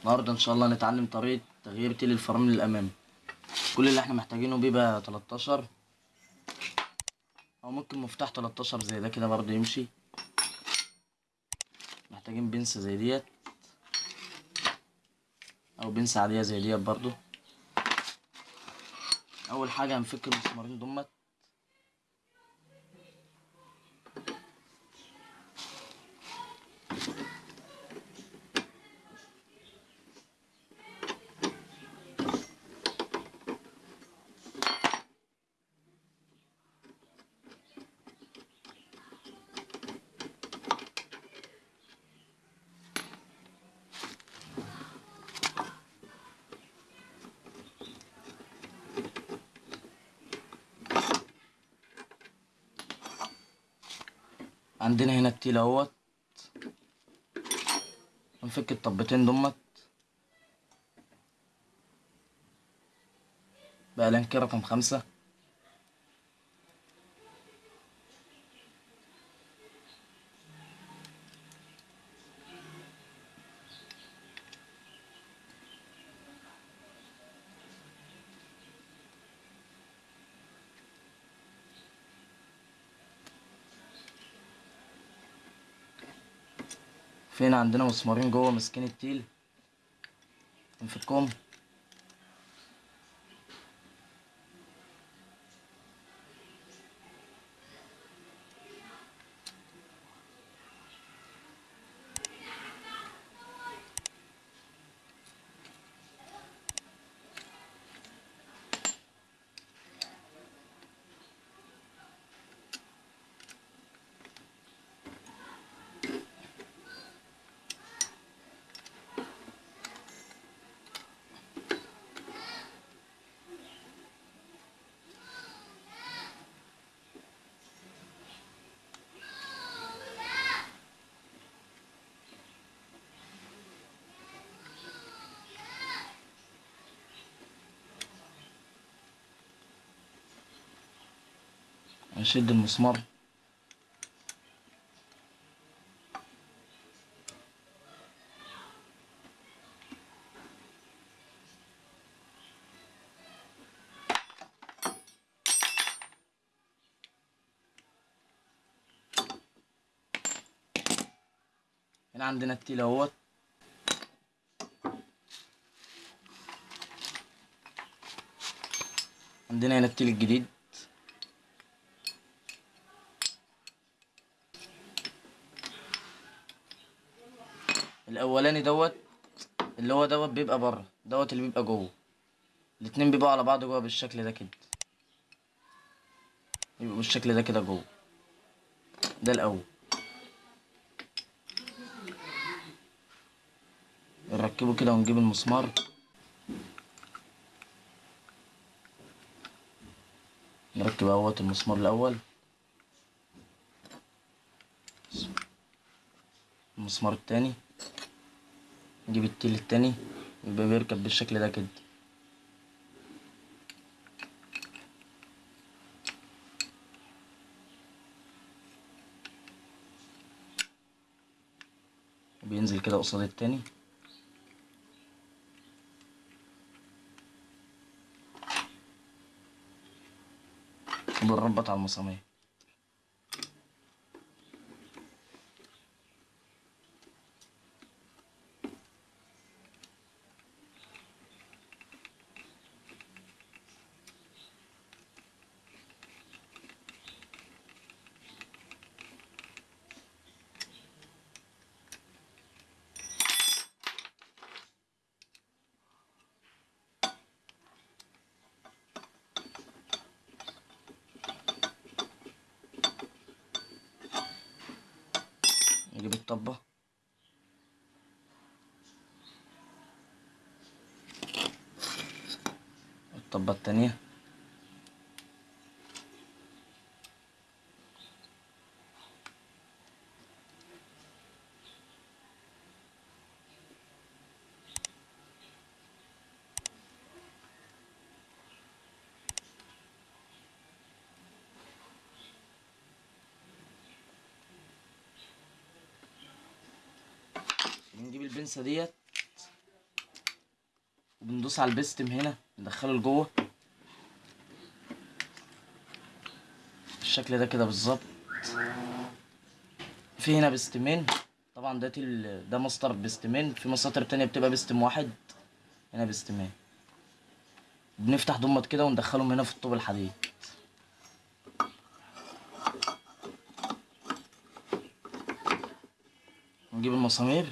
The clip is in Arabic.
النهارده إن شاء الله نتعلم طريقة تغيير تيل الفرامل الامامي كل اللي إحنا محتاجينه بيبقى 13 أو ممكن مفتاح 13 زي ده كده برضه يمشي. محتاجين بنسة زي ديت. أو بنسة عادية زي ديت برضه أول حاجة هنفك المسمارين دمت. عندنا هنا التيل اهوت هنفك الطبتين دمت. بقى لانكي رقم خمسة. فين عندنا مسمارين جوه؟ ماسكين التيل. نفكهم نشد المسمار. هنا عندنا التيل اهوت عندنا هنا التيل الجديد. الأولاني دوت اللي هو دوت بيبقى بره دوت اللي بيبقى جوه. الاتنين بيبقوا على بعض جوه بالشكل ده كده. يبقوا بالشكل ده كده جوه. ده الأول. نركبه كده ونجيب المسمار. نركب أهوت المسمار الأول. المسمار التاني. نجيب التيل التاني يبقى بيركب بالشكل ده كده. بينزل كده قصاد التاني. وبنربط على المسامير. نجيب الطبة الطبة التانية بنجيب البنسة ديت وبندوس على البستم هنا ندخله لجوه. بالشكل ده كده بالظبط. في هنا بستمين طبعا ده ده مسطر بستمين في مساطر تانية بتبقى بستم واحد هنا بستمين بنفتح ضمت كده وندخلهم هنا في الطوب الحديد. نجيب المسامير.